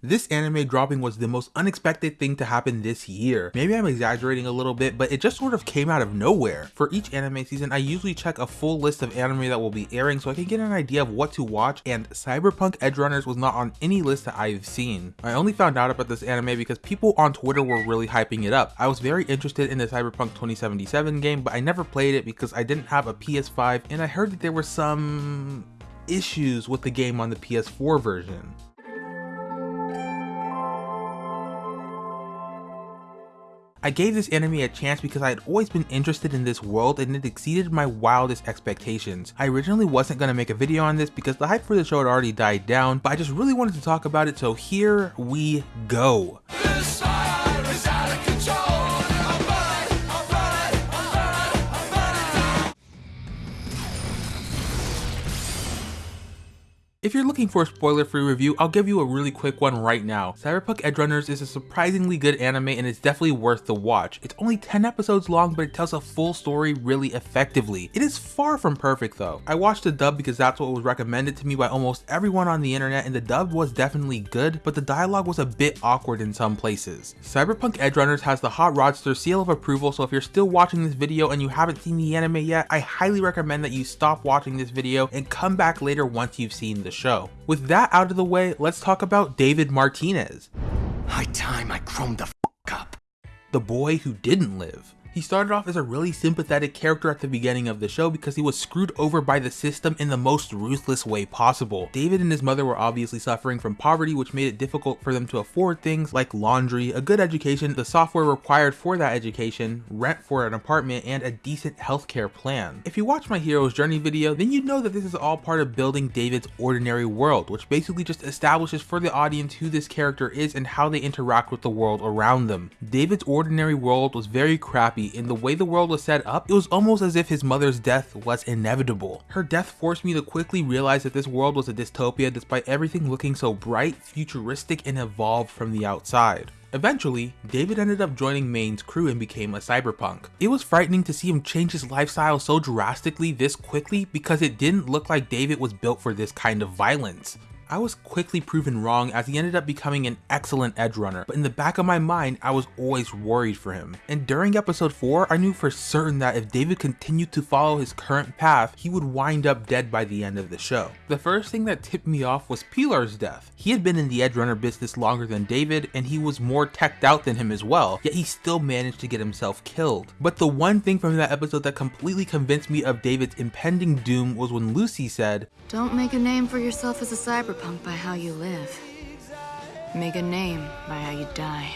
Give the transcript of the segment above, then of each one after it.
This anime dropping was the most unexpected thing to happen this year. Maybe I'm exaggerating a little bit, but it just sort of came out of nowhere. For each anime season, I usually check a full list of anime that will be airing so I can get an idea of what to watch, and Cyberpunk Edgerunners was not on any list that I've seen. I only found out about this anime because people on Twitter were really hyping it up. I was very interested in the Cyberpunk 2077 game, but I never played it because I didn't have a PS5, and I heard that there were some issues with the game on the PS4 version. I gave this anime a chance because I had always been interested in this world and it exceeded my wildest expectations. I originally wasn't going to make a video on this because the hype for the show had already died down, but I just really wanted to talk about it so here we go. If you're looking for a spoiler-free review, I'll give you a really quick one right now. Cyberpunk Edgerunners is a surprisingly good anime and it's definitely worth the watch. It's only 10 episodes long, but it tells a full story really effectively. It is far from perfect though. I watched the dub because that's what was recommended to me by almost everyone on the internet and the dub was definitely good, but the dialogue was a bit awkward in some places. Cyberpunk Edgerunners has the Hot Rodster seal of approval, so if you're still watching this video and you haven't seen the anime yet, I highly recommend that you stop watching this video and come back later once you've seen the the show. With that out of the way, let's talk about David Martinez. High time I chromed the f up. The boy who didn't live. He started off as a really sympathetic character at the beginning of the show because he was screwed over by the system in the most ruthless way possible. David and his mother were obviously suffering from poverty which made it difficult for them to afford things like laundry, a good education, the software required for that education, rent for an apartment, and a decent healthcare plan. If you watch my hero's journey video, then you know that this is all part of building David's ordinary world, which basically just establishes for the audience who this character is and how they interact with the world around them. David's ordinary world was very crappy in the way the world was set up, it was almost as if his mother's death was inevitable. Her death forced me to quickly realize that this world was a dystopia despite everything looking so bright, futuristic, and evolved from the outside. Eventually, David ended up joining Maine's crew and became a cyberpunk. It was frightening to see him change his lifestyle so drastically this quickly because it didn't look like David was built for this kind of violence. I was quickly proven wrong as he ended up becoming an excellent edge runner, but in the back of my mind, I was always worried for him. And during episode 4, I knew for certain that if David continued to follow his current path, he would wind up dead by the end of the show. The first thing that tipped me off was Pilar's death. He had been in the edge runner business longer than David, and he was more teched out than him as well, yet he still managed to get himself killed. But the one thing from that episode that completely convinced me of David's impending doom was when Lucy said, Don't make a name for yourself as a cyberpunk by how you live. Make a name by how you die.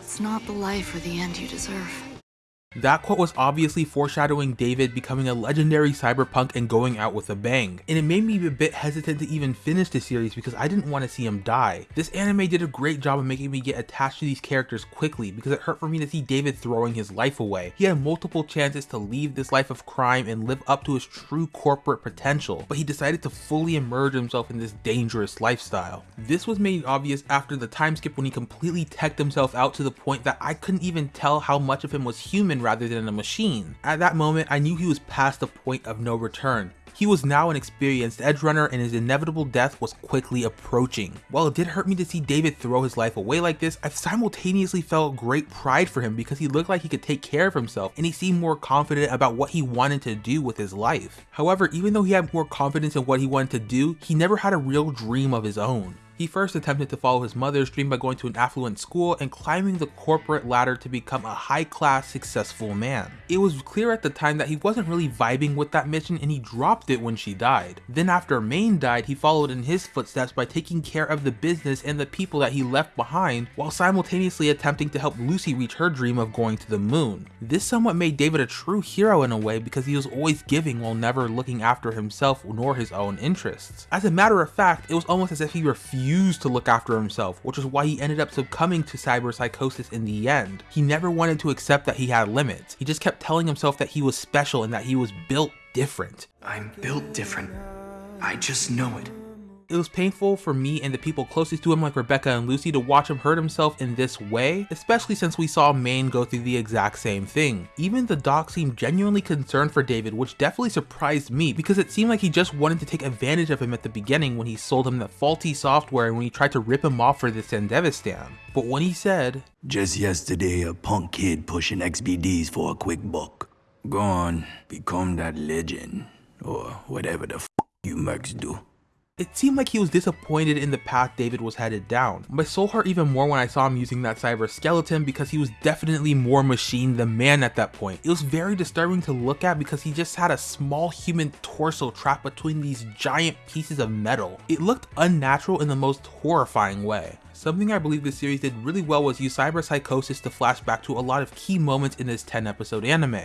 It's not the life or the end you deserve. That quote was obviously foreshadowing David becoming a legendary cyberpunk and going out with a bang, and it made me a bit hesitant to even finish the series because I didn't want to see him die. This anime did a great job of making me get attached to these characters quickly because it hurt for me to see David throwing his life away. He had multiple chances to leave this life of crime and live up to his true corporate potential, but he decided to fully immerse himself in this dangerous lifestyle. This was made obvious after the time skip when he completely teched himself out to the point that I couldn't even tell how much of him was human rather than a machine. At that moment, I knew he was past the point of no return. He was now an experienced edge runner and his inevitable death was quickly approaching. While it did hurt me to see David throw his life away like this, I simultaneously felt great pride for him because he looked like he could take care of himself and he seemed more confident about what he wanted to do with his life. However, even though he had more confidence in what he wanted to do, he never had a real dream of his own. He first attempted to follow his mother's dream by going to an affluent school and climbing the corporate ladder to become a high-class successful man. It was clear at the time that he wasn't really vibing with that mission and he dropped it when she died. Then after Maine died, he followed in his footsteps by taking care of the business and the people that he left behind while simultaneously attempting to help Lucy reach her dream of going to the moon. This somewhat made David a true hero in a way because he was always giving while never looking after himself nor his own interests. As a matter of fact, it was almost as if he refused refused to look after himself, which is why he ended up succumbing to cyberpsychosis in the end. He never wanted to accept that he had limits. He just kept telling himself that he was special and that he was built different. I'm built different. I just know it. It was painful for me and the people closest to him like Rebecca and Lucy to watch him hurt himself in this way, especially since we saw Maine go through the exact same thing. Even the doc seemed genuinely concerned for David, which definitely surprised me because it seemed like he just wanted to take advantage of him at the beginning when he sold him that faulty software and when he tried to rip him off for the Sandevistan. But when he said, Just yesterday, a punk kid pushing XBDs for a quick buck. Go on, become that legend, or whatever the f you mercs do. It seemed like he was disappointed in the path David was headed down. My soul hurt even more when I saw him using that cyber skeleton because he was definitely more machine than man at that point. It was very disturbing to look at because he just had a small human torso trapped between these giant pieces of metal. It looked unnatural in the most horrifying way. Something I believe this series did really well was use cyber psychosis to flash back to a lot of key moments in this 10 episode anime.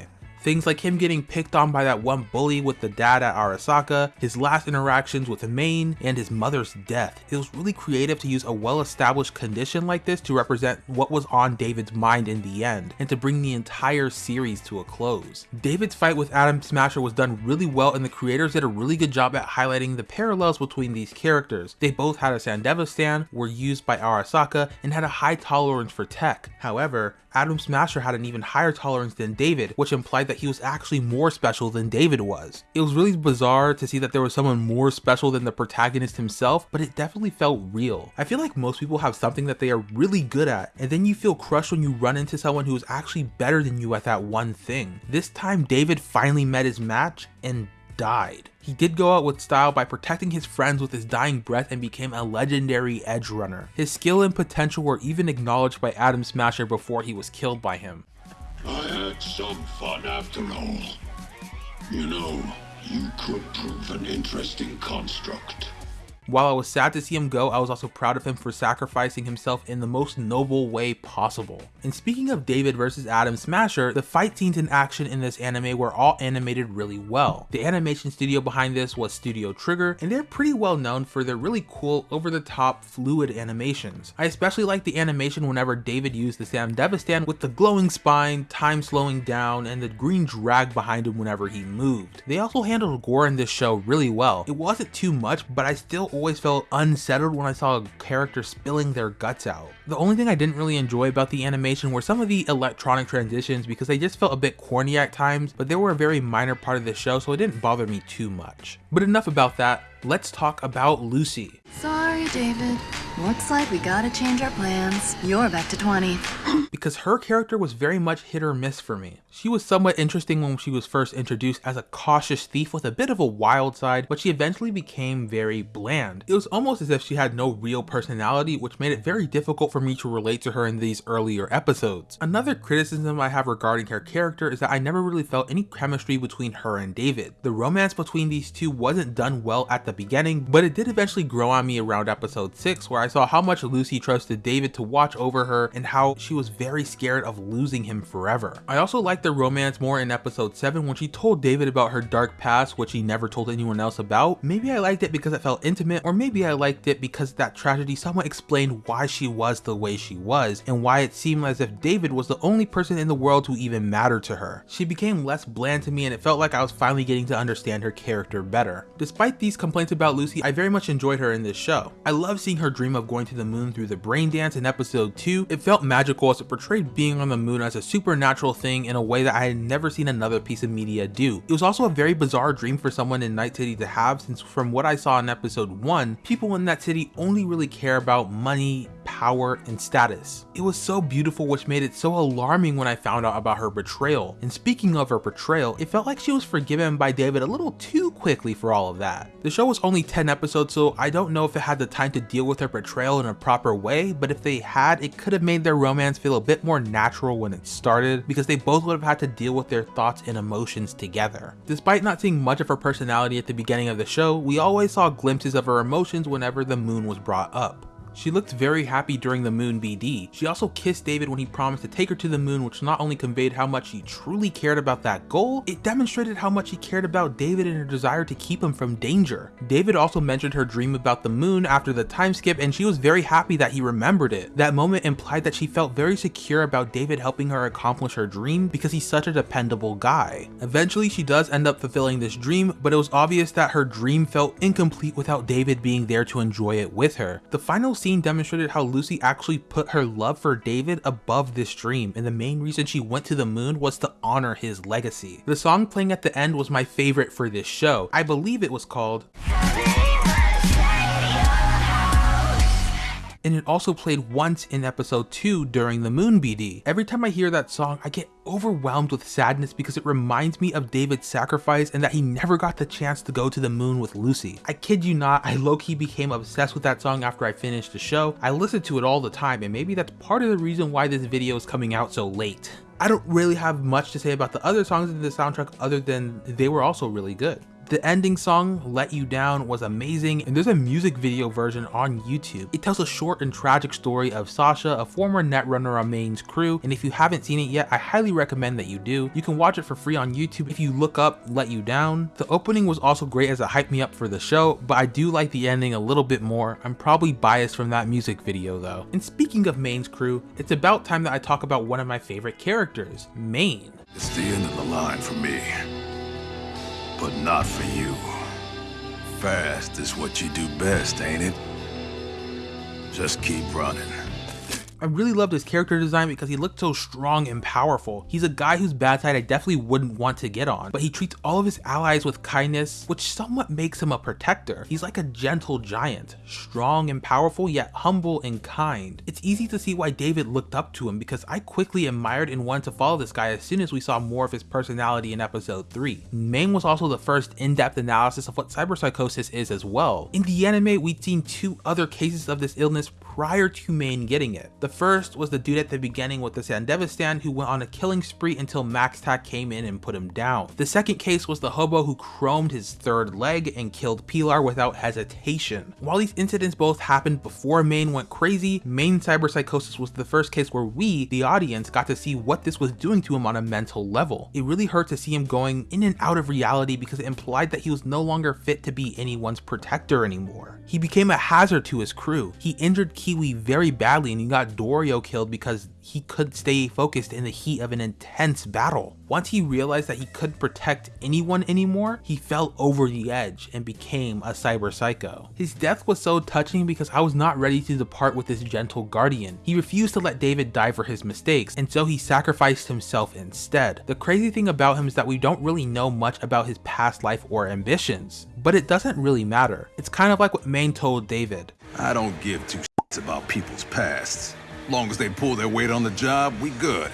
Things like him getting picked on by that one bully with the dad at Arasaka, his last interactions with Maine, and his mother's death. It was really creative to use a well-established condition like this to represent what was on David's mind in the end, and to bring the entire series to a close. David's fight with Adam Smasher was done really well and the creators did a really good job at highlighting the parallels between these characters. They both had a Sandevistan, were used by Arasaka, and had a high tolerance for tech. However, Adam Smasher had an even higher tolerance than David, which implied that he was actually more special than David was. It was really bizarre to see that there was someone more special than the protagonist himself, but it definitely felt real. I feel like most people have something that they are really good at, and then you feel crushed when you run into someone who is actually better than you at that one thing. This time David finally met his match and died. He did go out with style by protecting his friends with his dying breath and became a legendary edge runner. His skill and potential were even acknowledged by Adam Smasher before he was killed by him. I had some fun after all. You know, you could prove an interesting construct. While I was sad to see him go, I was also proud of him for sacrificing himself in the most noble way possible. And speaking of David versus Adam Smasher, the fight scenes and action in this anime were all animated really well. The animation studio behind this was Studio Trigger, and they're pretty well known for their really cool, over-the-top, fluid animations. I especially like the animation whenever David used the Sandevistan with the glowing spine, time slowing down, and the green drag behind him whenever he moved. They also handled gore in this show really well. It wasn't too much, but I still always felt unsettled when I saw a character spilling their guts out. The only thing I didn't really enjoy about the animation were some of the electronic transitions because they just felt a bit corny at times, but they were a very minor part of the show so it didn't bother me too much. But enough about that, let's talk about Lucy. Sorry, David. Looks like we gotta change our plans. You're back to 20. because her character was very much hit or miss for me. She was somewhat interesting when she was first introduced as a cautious thief with a bit of a wild side, but she eventually became very bland. It was almost as if she had no real personality, which made it very difficult for me to relate to her in these earlier episodes. Another criticism I have regarding her character is that I never really felt any chemistry between her and David. The romance between these two wasn't done well at the beginning, but it did eventually grow on me around episode 6 where I saw how much Lucy trusted David to watch over her and how she was very scared of losing him forever. I also liked the romance more in episode 7 when she told David about her dark past which he never told anyone else about. Maybe I liked it because it felt intimate or maybe I liked it because that tragedy somewhat explained why she was the way she was and why it seemed as if David was the only person in the world who even mattered to her. She became less bland to me and it felt like I was finally getting to understand her character better. Despite these complaints about Lucy, I very much enjoyed her in this show. I love seeing her dream of going to the moon through the brain dance in episode 2. It felt magical as it portrayed being on the moon as a supernatural thing in a way that I had never seen another piece of media do. It was also a very bizarre dream for someone in Night City to have since from what I saw in episode 1, people in that city only really care about money, power, and status. It was so beautiful which made it so alarming when I found out about her betrayal. And speaking of her betrayal, it felt like she was forgiven by David a little too quickly for all of that. The show was only 10 episodes so I don't know if it had the time to deal with her betrayal in a proper way, but if they had, it could have made their romance feel a bit more natural when it started because they both would have had to deal with their thoughts and emotions together. Despite not seeing much of her personality at the beginning of the show, we always saw glimpses of her emotions whenever the moon was brought up. She looked very happy during the moon BD. She also kissed David when he promised to take her to the moon which not only conveyed how much he truly cared about that goal, it demonstrated how much he cared about David and her desire to keep him from danger. David also mentioned her dream about the moon after the time skip and she was very happy that he remembered it. That moment implied that she felt very secure about David helping her accomplish her dream because he's such a dependable guy. Eventually she does end up fulfilling this dream, but it was obvious that her dream felt incomplete without David being there to enjoy it with her. The final scene demonstrated how Lucy actually put her love for David above this dream and the main reason she went to the moon was to honor his legacy. The song playing at the end was my favorite for this show. I believe it was called and it also played once in episode 2 during the Moon BD. Every time I hear that song, I get overwhelmed with sadness because it reminds me of David's sacrifice and that he never got the chance to go to the moon with Lucy. I kid you not, I low-key became obsessed with that song after I finished the show. I listen to it all the time and maybe that's part of the reason why this video is coming out so late. I don't really have much to say about the other songs in the soundtrack other than they were also really good. The ending song, Let You Down, was amazing, and there's a music video version on YouTube. It tells a short and tragic story of Sasha, a former netrunner on Maine's crew, and if you haven't seen it yet, I highly recommend that you do. You can watch it for free on YouTube if you look up Let You Down. The opening was also great as it hyped me up for the show, but I do like the ending a little bit more. I'm probably biased from that music video though. And speaking of Maine's crew, it's about time that I talk about one of my favorite characters, Maine. It's the end of the line for me but not for you. Fast is what you do best, ain't it? Just keep running. I really loved his character design because he looked so strong and powerful. He's a guy whose bad side I definitely wouldn't want to get on, but he treats all of his allies with kindness, which somewhat makes him a protector. He's like a gentle giant, strong and powerful, yet humble and kind. It's easy to see why David looked up to him because I quickly admired and wanted to follow this guy as soon as we saw more of his personality in episode 3. Maine was also the first in-depth analysis of what cyberpsychosis is as well. In the anime, we'd seen two other cases of this illness prior to Maine getting it. The first was the dude at the beginning with the Sandevistan who went on a killing spree until MaxTac came in and put him down. The second case was the hobo who chromed his third leg and killed Pilar without hesitation. While these incidents both happened before Maine went crazy, Maine cyberpsychosis was the first case where we, the audience, got to see what this was doing to him on a mental level. It really hurt to see him going in and out of reality because it implied that he was no longer fit to be anyone's protector anymore. He became a hazard to his crew. He injured Kiwi very badly and he got Dorio killed because he could stay focused in the heat of an intense battle. Once he realized that he couldn't protect anyone anymore, he fell over the edge and became a cyber psycho. His death was so touching because I was not ready to depart with this gentle guardian. He refused to let David die for his mistakes, and so he sacrificed himself instead. The crazy thing about him is that we don't really know much about his past life or ambitions, but it doesn't really matter. It's kind of like what Maine told David. I don't give two shits about people's pasts. Long as they pull their weight on the job, we good.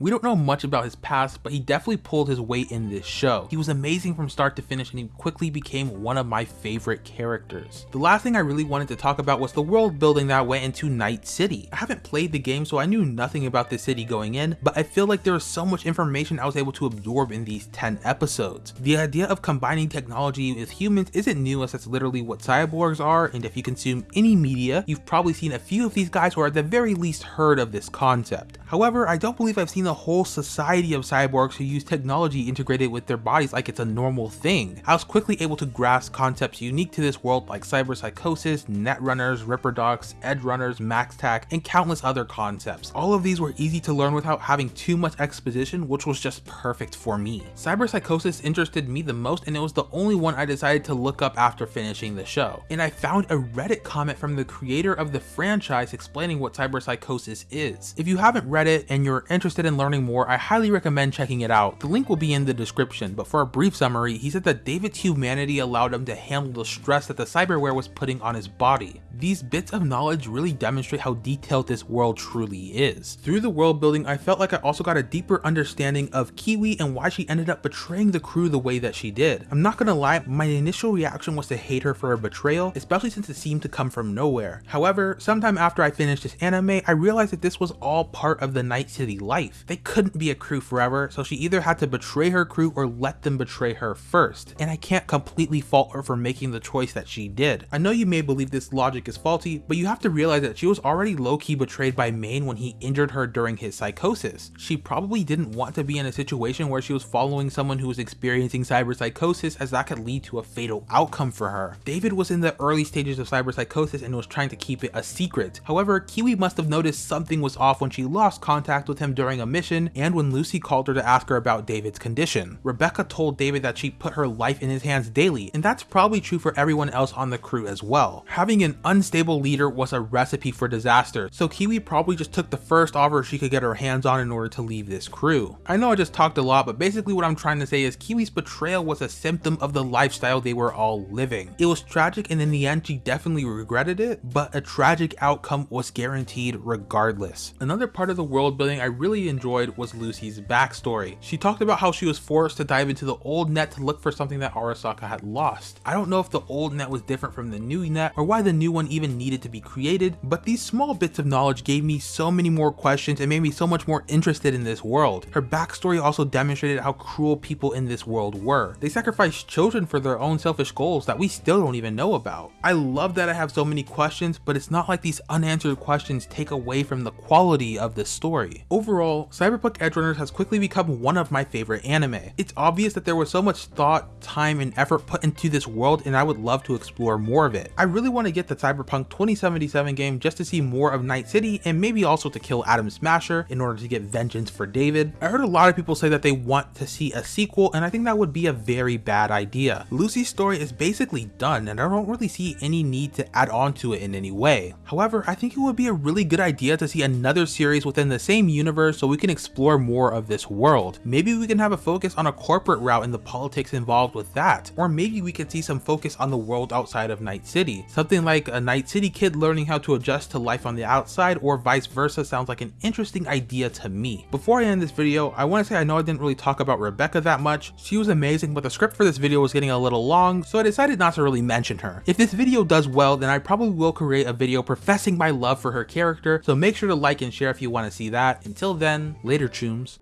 We don't know much about his past, but he definitely pulled his weight in this show. He was amazing from start to finish and he quickly became one of my favorite characters. The last thing I really wanted to talk about was the world building that went into Night City. I haven't played the game so I knew nothing about this city going in, but I feel like there was so much information I was able to absorb in these 10 episodes. The idea of combining technology with humans isn't new as that's literally what cyborgs are and if you consume any media, you've probably seen a few of these guys or at the very least heard of this concept. However, I don't believe I've seen a whole society of cyborgs who use technology integrated with their bodies like it's a normal thing. I was quickly able to grasp concepts unique to this world like cyberpsychosis, netrunners, ripperdocs, edgerunners, maxtac, and countless other concepts. All of these were easy to learn without having too much exposition, which was just perfect for me. Cyberpsychosis interested me the most and it was the only one I decided to look up after finishing the show. And I found a Reddit comment from the creator of the franchise explaining what cyberpsychosis is. If you haven't read it and you're interested in learning more, I highly recommend checking it out. The link will be in the description, but for a brief summary, he said that David's humanity allowed him to handle the stress that the cyberware was putting on his body. These bits of knowledge really demonstrate how detailed this world truly is. Through the world building, I felt like I also got a deeper understanding of Kiwi and why she ended up betraying the crew the way that she did. I'm not gonna lie, my initial reaction was to hate her for her betrayal, especially since it seemed to come from nowhere. However, sometime after I finished this anime, I realized that this was all part of the Night City life. They couldn't be a crew forever, so she either had to betray her crew or let them betray her first. And I can't completely fault her for making the choice that she did. I know you may believe this logic is faulty, but you have to realize that she was already low-key betrayed by Maine when he injured her during his psychosis. She probably didn't want to be in a situation where she was following someone who was experiencing cyberpsychosis as that could lead to a fatal outcome for her. David was in the early stages of cyberpsychosis and was trying to keep it a secret. However, Kiwi must have noticed something was off when she lost contact with him during a mission and when Lucy called her to ask her about David's condition. Rebecca told David that she put her life in his hands daily, and that's probably true for everyone else on the crew as well. Having an unstable leader was a recipe for disaster, so Kiwi probably just took the first offer she could get her hands on in order to leave this crew. I know I just talked a lot, but basically what I'm trying to say is Kiwi's betrayal was a symptom of the lifestyle they were all living. It was tragic and in the end she definitely regretted it, but a tragic outcome was guaranteed regardless. Another part of the world building I really enjoyed was Lucy's backstory. She talked about how she was forced to dive into the old net to look for something that Arasaka had lost. I don't know if the old net was different from the new net or why the new one even needed to be created, but these small bits of knowledge gave me so many more questions and made me so much more interested in this world. Her backstory also demonstrated how cruel people in this world were. They sacrificed children for their own selfish goals that we still don't even know about. I love that I have so many questions, but it's not like these unanswered questions take away from the quality of the story. Overall, Cyberpunk Edgerunners has quickly become one of my favorite anime. It's obvious that there was so much thought, time, and effort put into this world and I would love to explore more of it. I really want to get the Cyberpunk 2077 game just to see more of Night City and maybe also to kill Adam Smasher in order to get vengeance for David. I heard a lot of people say that they want to see a sequel and I think that would be a very bad idea. Lucy's story is basically done and I don't really see any need to add on to it in any way. However, I think it would be a really good idea to see another series within the same universe so we can explore more of this world. Maybe we can have a focus on a corporate route and the politics involved with that, or maybe we could see some focus on the world outside of Night City. Something like a Night City kid learning how to adjust to life on the outside or vice versa sounds like an interesting idea to me. Before I end this video, I want to say I know I didn't really talk about Rebecca that much. She was amazing, but the script for this video was getting a little long, so I decided not to really mention her. If this video does well, then I probably will create a video professing my love for her character, so make sure to like and share if you want to see that. Until then, Later, chooms.